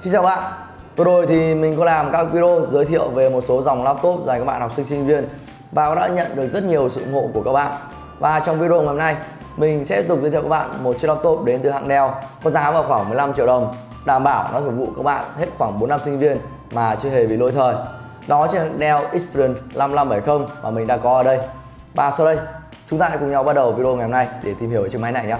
Xin chào bạn. Vừa rồi thì mình có làm các video giới thiệu về một số dòng laptop dành các bạn học sinh sinh viên Và đã nhận được rất nhiều sự ủng hộ của các bạn. Và trong video ngày hôm nay, mình sẽ tiếp tục giới thiệu các bạn một chiếc laptop đến từ hãng Dell Có giá vào khoảng 15 triệu đồng, Đảm bảo nó phục vụ các bạn hết khoảng 4 năm sinh viên mà chưa hề bị lỗi thời. Đó chính là Dell Xperia 5570 mà mình đã có ở đây. Và sau đây, chúng ta hãy cùng nhau bắt đầu video ngày hôm nay để tìm hiểu về chiếc máy này nhé.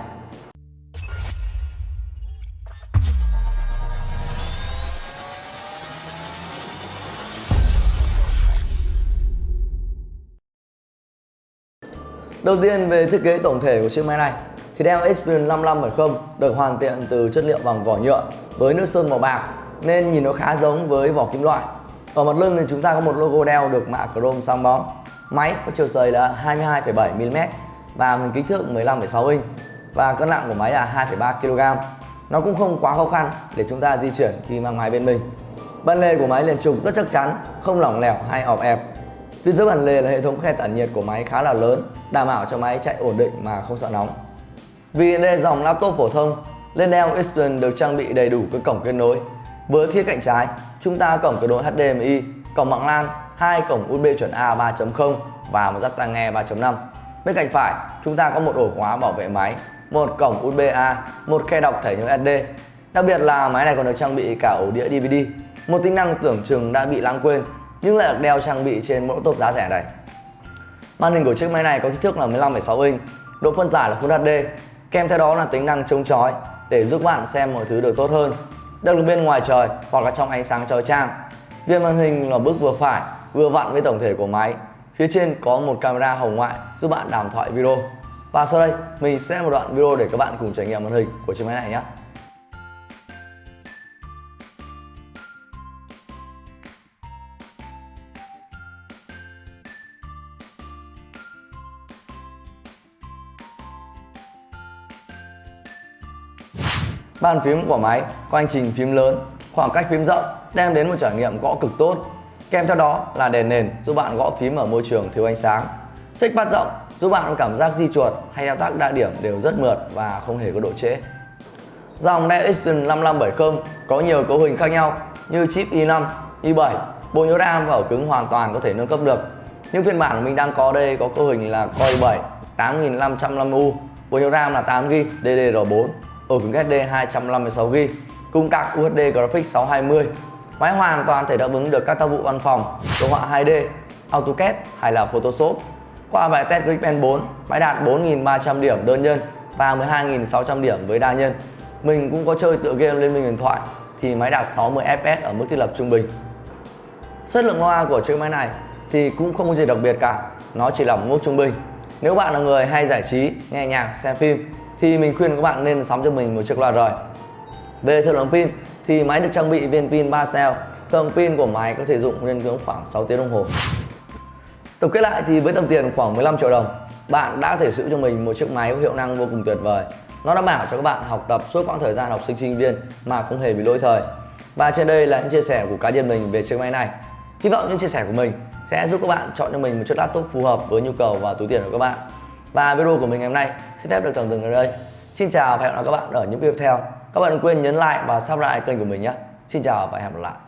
Đầu tiên về thiết kế tổng thể của chiếc máy này thì Dell Experience 5570 được hoàn thiện từ chất liệu bằng vỏ nhựa với nước sơn màu bạc nên nhìn nó khá giống với vỏ kim loại. Ở mặt lưng thì chúng ta có một logo Dell được mạ chrome sáng bóng. Máy có chiều dày là 22,7 mm và mình kích thước 15,6 inch và cân nặng của máy là 2,3 kg. Nó cũng không quá khó khăn để chúng ta di chuyển khi mang máy bên mình. Ban lề của máy liền trục rất chắc chắn, không lỏng lẻo hay ọp ẹp Phía dưới bản lề là hệ thống khe tản nhiệt của máy khá là lớn, đảm bảo cho máy chạy ổn định mà không sợ nóng. Vì đây là dòng laptop phổ thông, lên Dell Experience được trang bị đầy đủ các cổng kết nối. Với phía cạnh trái, chúng ta cổng kết nối HDMI, cổng mạng LAN, hai cổng USB chuẩn A 3.0 và một jack tai nghe 3.5. Bên cạnh phải, chúng ta có một ổ khóa bảo vệ máy, một cổng USB A, một khe đọc thẻ nhớ SD. Đặc biệt là máy này còn được trang bị cả ổ đĩa DVD, một tính năng tưởng chừng đã bị lãng quên nhưng lại được đeo trang bị trên mẫu top giá rẻ này. Màn hình của chiếc máy này có kích thước là 15,6 inch, độ phân giải là Full HD, kèm theo đó là tính năng chống chói để giúp bạn xem mọi thứ được tốt hơn. Được bên ngoài trời hoặc là trong ánh sáng chói chang. Viên màn hình là bước vừa phải, vừa vặn với tổng thể của máy. Phía trên có một camera hồng ngoại giúp bạn đàm thoại video. Và sau đây mình sẽ một đoạn video để các bạn cùng trải nghiệm màn hình của chiếc máy này nhé. Bàn phím của máy có hành trình phím lớn, khoảng cách phím rộng đem đến một trải nghiệm gõ cực tốt. Kèm theo đó là đèn nền giúp bạn gõ phím ở môi trường thiếu ánh sáng. Trackpad rộng giúp bạn có cảm giác di chuột hay thao tác đa điểm đều rất mượt và không hề có độ trễ. Dòng Dell Experience 5570 có nhiều cấu hình khác nhau như chip i5, i7, bộ nhớ RAM và ổ cứng hoàn toàn có thể nâng cấp được. Nhưng phiên bản mình đang có đây có cấu hình là Core i7 8505U, bộ nhớ RAM là 8GB DDR4 ổ cứng SD 256GB cùng card UHD Graphics 620. Máy hoàn toàn thể đáp ứng được các tác vụ văn phòng, đồ họa 2D, AutoCAD hay là Photoshop. Qua bài test Geekbench 4, máy đạt 4.300 điểm đơn nhân và 12.600 điểm với đa nhân. Mình cũng có chơi tựa game Liên minh huyền thoại thì máy đạt 60 fps ở mức thiết lập trung bình. Chất lượng loa của chiếc máy này thì cũng không có gì đặc biệt cả, nó chỉ là một mức trung bình. Nếu bạn là người hay giải trí, nghe nhạc, xem phim thì mình khuyên các bạn nên sắm cho mình một chiếc loa rời. Về thời lượng pin thì máy được trang bị viên pin 3 cell, tổng pin của máy có thể dùng lên ngưỡng khoảng 6 tiếng đồng hồ. Tổng kết lại thì với tầm tiền khoảng 15 triệu đồng, bạn đã thể sử cho mình một chiếc máy có hiệu năng vô cùng tuyệt vời. Nó đảm bảo cho các bạn học tập suốt quãng thời gian học sinh sinh viên mà không hề bị lỗi thời. Và trên đây là những chia sẻ của cá nhân mình về chiếc máy này. Hy vọng những chia sẻ của mình sẽ giúp các bạn chọn cho mình một chiếc laptop phù hợp với nhu cầu và túi tiền của các bạn. Và video của mình ngày hôm nay xin phép được tạm dừng ở đây. Xin chào và hẹn gặp lại các bạn ở những video tiếp theo. Các bạn đừng quên nhấn like và subscribe kênh của mình nhé. Xin chào và hẹn gặp lại.